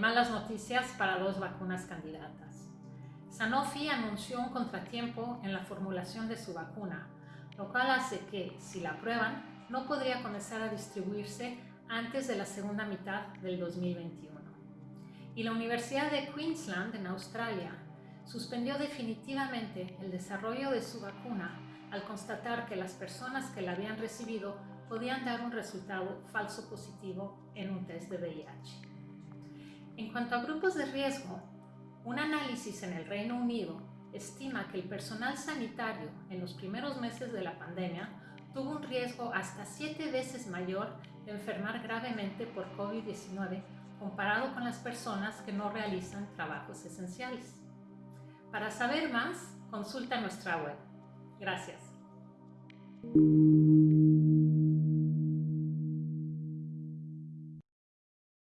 noticias para dos vacunas candidatas. Sanofi anunció un contratiempo en la formulación de su vacuna, lo cual hace que, si la aprueban, no podría comenzar a distribuirse antes de la segunda mitad del 2021. Y la Universidad de Queensland, en Australia, suspendió definitivamente el desarrollo de su vacuna al constatar que las personas que la habían recibido podían dar un resultado falso positivo en un test de VIH. En cuanto a grupos de riesgo, un análisis en el Reino Unido estima que el personal sanitario en los primeros meses de la pandemia tuvo un riesgo hasta siete veces mayor de enfermar gravemente por COVID-19 comparado con las personas que no realizan trabajos esenciales. Para saber más, consulta nuestra web. Gracias.